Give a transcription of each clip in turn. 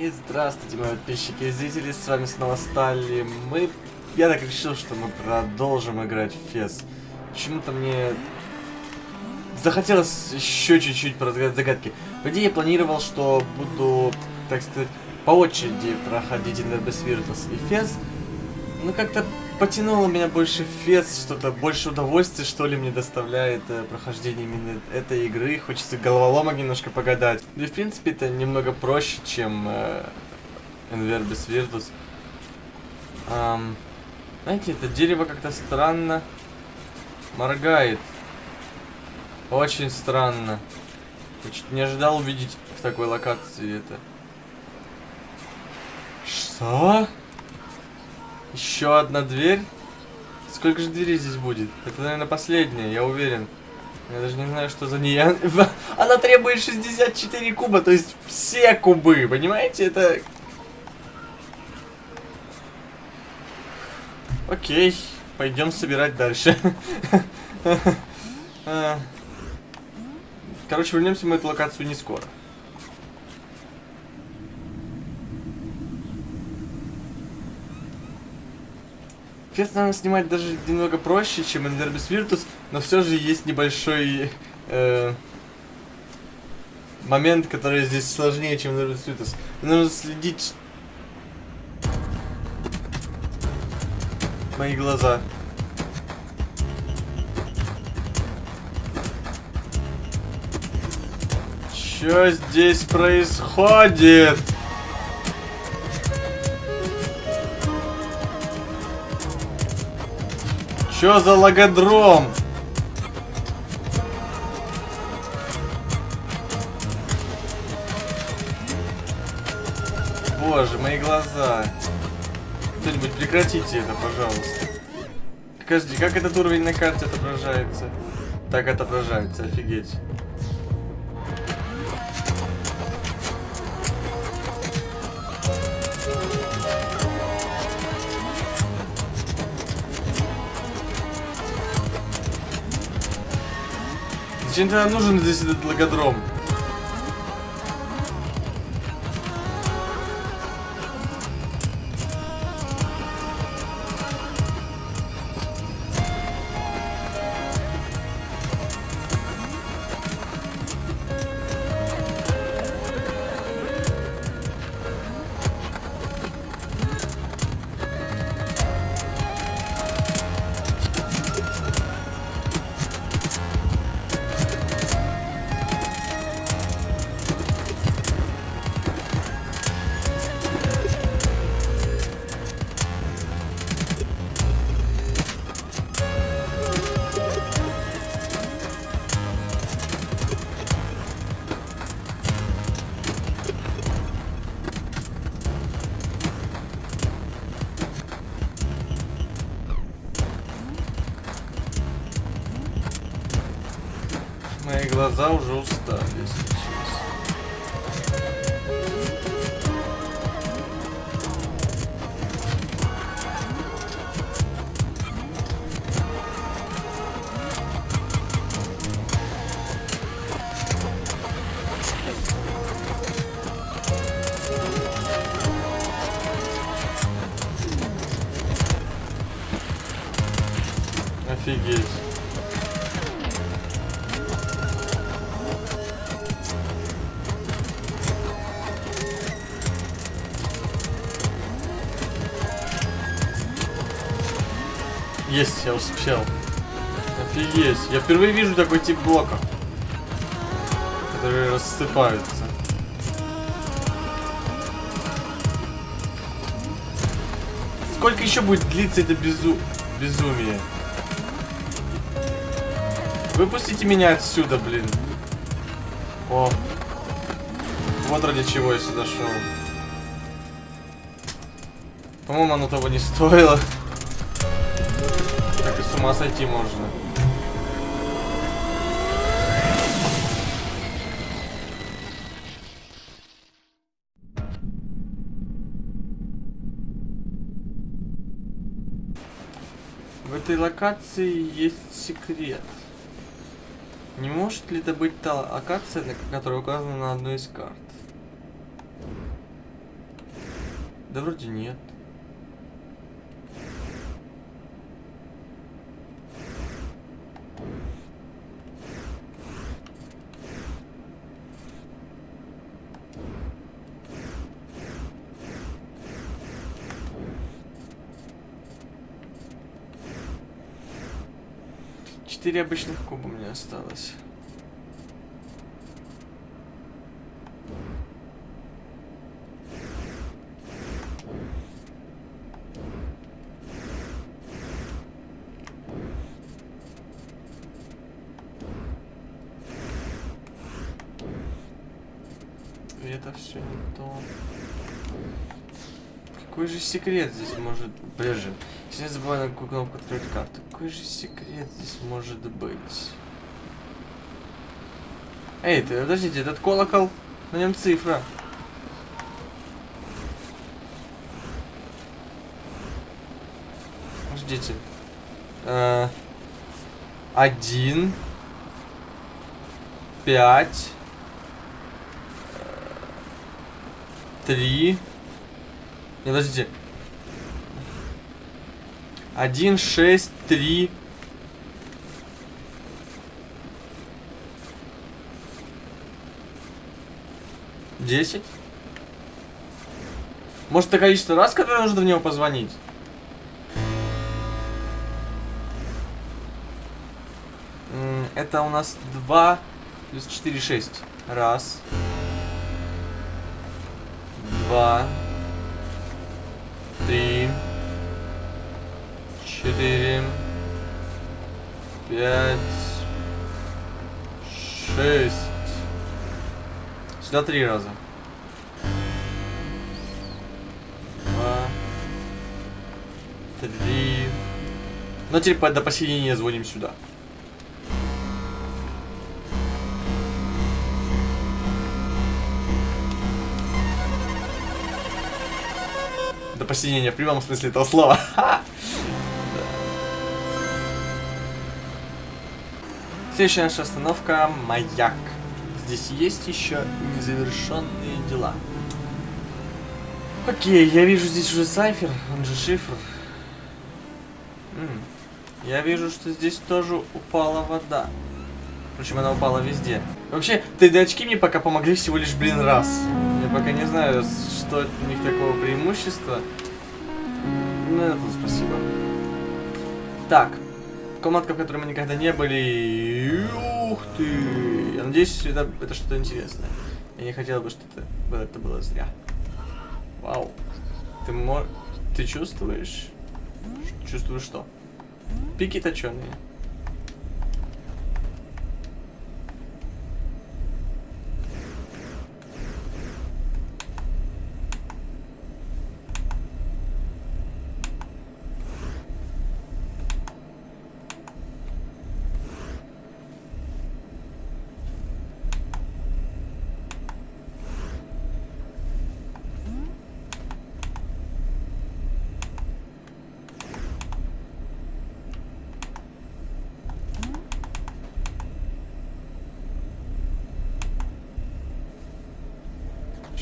И здравствуйте, мои подписчики и зрители, с вами снова Стали. Мы... Я так решил, что мы продолжим играть в Фес. Почему-то мне... Захотелось еще чуть-чуть поразгадать загадки. В идее, я планировал, что буду, так сказать, по очереди проходить Инвербес Виртус и Фес. Но как-то потянуло меня больше Фес, что-то больше удовольствия, что ли, мне доставляет э, прохождение именно этой игры. Хочется головоломок немножко погадать. Да и, в принципе, это немного проще, чем э, Инвербис Virtus. Эм, знаете, это дерево как-то странно моргает. Очень странно. Я чуть не ожидал увидеть в такой локации это. Что? Еще одна дверь? Сколько же дверей здесь будет? Это, наверное, последняя, я уверен. Я даже не знаю, что за ней. Она требует 64 куба, то есть все кубы, понимаете? Это... Окей, пойдем собирать дальше. А. Короче, вернемся мы эту локацию не скоро. Квест, наверное, снимать даже немного проще, чем Enderbis Virtus, но все же есть небольшой э, момент, который здесь сложнее, чем Enderbis Virtus. Нужно следить... Мои глаза. Что здесь происходит? Чё за логодром? Боже, мои глаза. Кто-нибудь прекратите это, пожалуйста. Подожди, как этот уровень на карте отображается? Так отображается, офигеть. Зачем тогда нужен здесь этот логодром? Мои глаза уже устали, честно. Офигеть. Я успел. Офигеть. Я впервые вижу такой тип блока. Которые рассыпаются. Сколько еще будет длиться это безу... безумие? Выпустите меня отсюда, блин. О. Вот ради чего я сюда шел. По-моему, оно того не стоило. Ума сойти можно. В этой локации есть секрет. Не может ли это быть та локация, которая указана на одной из карт? Да вроде нет. Четыре обычных куба меня осталось. Это все не то. Какой же секрет здесь может... Подожди. Если я забываю на какую кнопку открыть карту. Какой же секрет здесь может быть? Эй, ты, подождите, этот колокол, на нем цифра. Подождите. Э, один. Пять. Три. Не, подождите. Один, шесть, три. Десять. Может, это количество раз, которое нужно в него позвонить? Это у нас 2 плюс 4, 6. Раз. Два. Три. Четыре. Пять. Шесть. Сюда три раза. Два. Три. Ну, теперь до посередине звоним сюда. До посинения в прямом смысле этого слова. Следующая наша остановка Маяк. Здесь есть еще незавершенные дела. Окей, я вижу здесь уже сайфер, он же шифр. М, Я вижу, что здесь тоже упала вода. Причем она упала везде. Вообще, 3D-очки мне пока помогли всего лишь, блин, раз. Я пока не знаю, что у них такого преимущества. Ну, это спасибо. Так. Комнатка, в которой мы никогда не были. Ух ты! Я надеюсь, это, это что-то интересное. Я не хотел бы, чтобы это, было зря. Вау. Ты мо... Ты чувствуешь? Чувствуешь что? Пики точеные.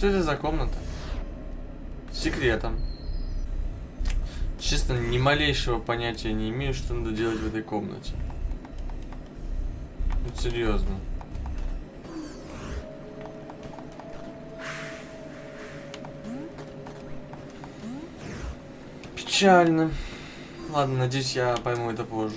Что это за комната? С секретом. Честно, ни малейшего понятия не имею, что надо делать в этой комнате. Вот серьезно. Печально. Ладно, надеюсь, я пойму это позже.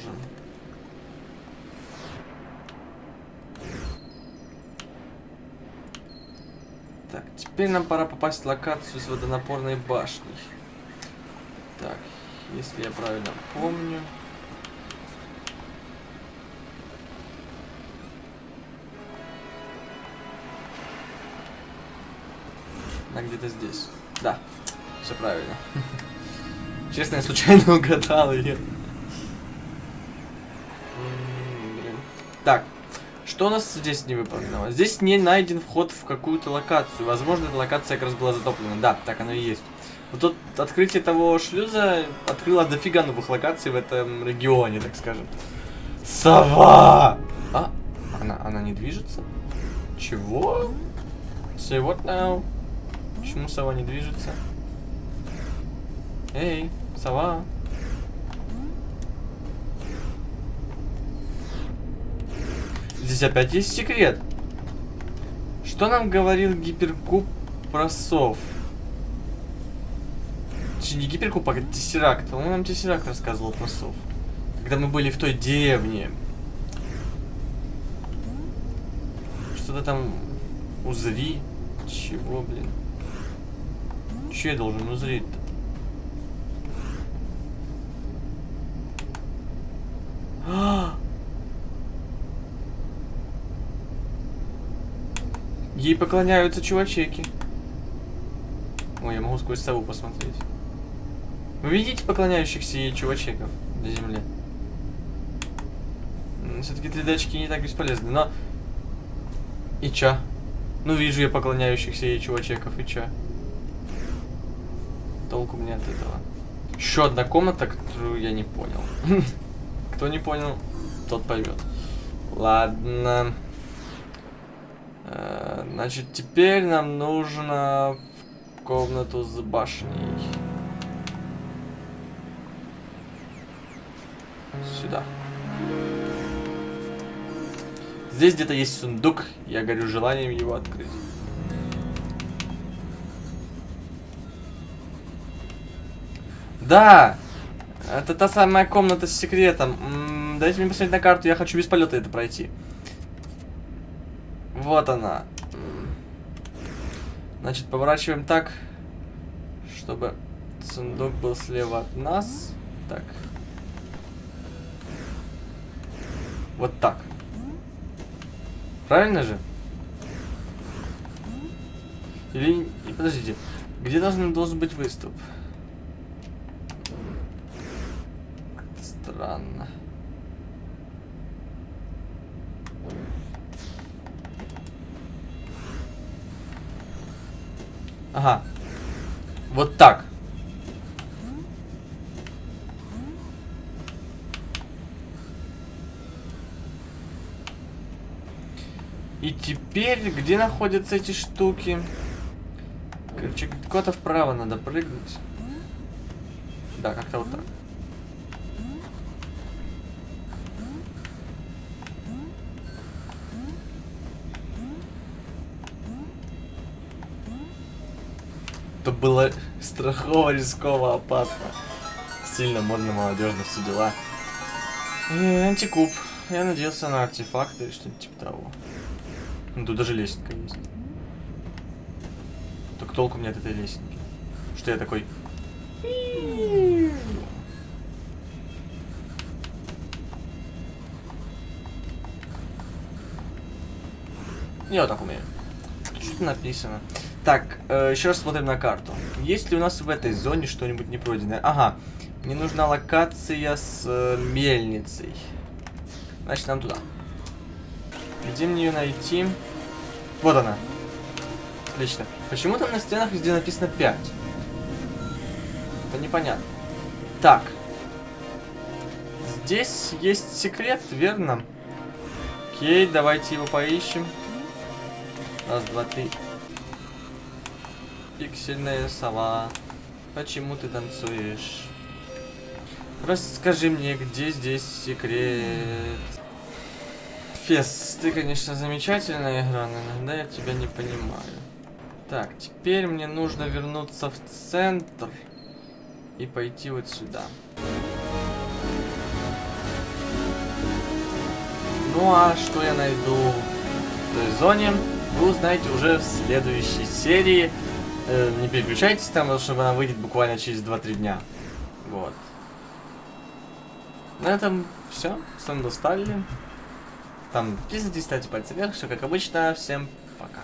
Так, теперь нам пора попасть в локацию с водонапорной башней. Так, если я правильно помню. Она где-то здесь. Да, все правильно. Честно, я случайно угадал ее. Так, что у нас здесь не выполнено? Здесь не найден вход в какую-то локацию. Возможно, эта локация как раз была затоплена. Да, так оно и есть. Вот тут открытие того шлюза открыло дофига новых локаций в этом регионе, так скажем. Сова! А, она, она не движется? Чего? Say what now? Почему сова не движется? Эй, сова. Здесь опять есть секрет. Что нам говорил гиперкуб про сов? Точнее, не гиперкуб, а тессеракт. Он нам тессеракт рассказывал про сов. Когда мы были в той деревне. Что-то там узри. Чего, блин? Че я должен узреть-то? А! Ей поклоняются чувачеки. Ой, я могу сквозь сову посмотреть. Вы видите поклоняющихся ей чувачеков на земле? Все-таки 3D очки не так бесполезны, но... И чё? Ну, вижу я поклоняющихся ей чувачеков, и чё? Толку мне от этого. Еще одна комната, которую я не понял. Кто не понял, тот поймет. Ладно. Значит, теперь нам нужно в комнату с башней. Сюда. Здесь где-то есть сундук. Я горю желанием его открыть. Да! Это та самая комната с секретом. М -м, дайте мне посмотреть на карту, я хочу без полета это пройти. Вот она. Значит, поворачиваем так, чтобы сундук был слева от нас. Так. Вот так. Правильно же? Или... Подождите. Где должен, должен быть выступ? Странно. Ага. Вот так. И теперь, где находятся эти штуки? Короче, куда-то вправо надо прыгнуть. Да, как-то вот так. Это было страхово, рисково, опасно. Сильно модно, молодежно, все дела. И антикуб. Я надеялся на артефакты или что-нибудь типа того. Ну, тут даже лестница есть. Только толку мне от этой лестники. Что я такой... Я вот так умею. Что-то написано. Так, э, еще раз смотрим на карту. Есть ли у нас в этой зоне что-нибудь не пройденное? Ага, мне нужна локация с э, мельницей. Значит, нам туда. Где мне ее найти? Вот она. Отлично. Почему там на стенах везде написано 5? Это непонятно. Так. Здесь есть секрет, верно? Окей, давайте его поищем. Раз, два, три. Пиксельная сова. Почему ты танцуешь? Расскажи мне, где здесь секрет? Фес, ты, конечно, замечательная игра, но иногда я тебя не понимаю. Так, теперь мне нужно вернуться в центр и пойти вот сюда. Ну а что я найду в той зоне, вы узнаете уже в следующей серии. Э, не переключайтесь там, потому что она выйдет буквально через 2-3 дня. Вот. На этом все. Был Сталин. Там, подписывайтесь, ставьте пальцы вверх. Все как обычно. Всем пока.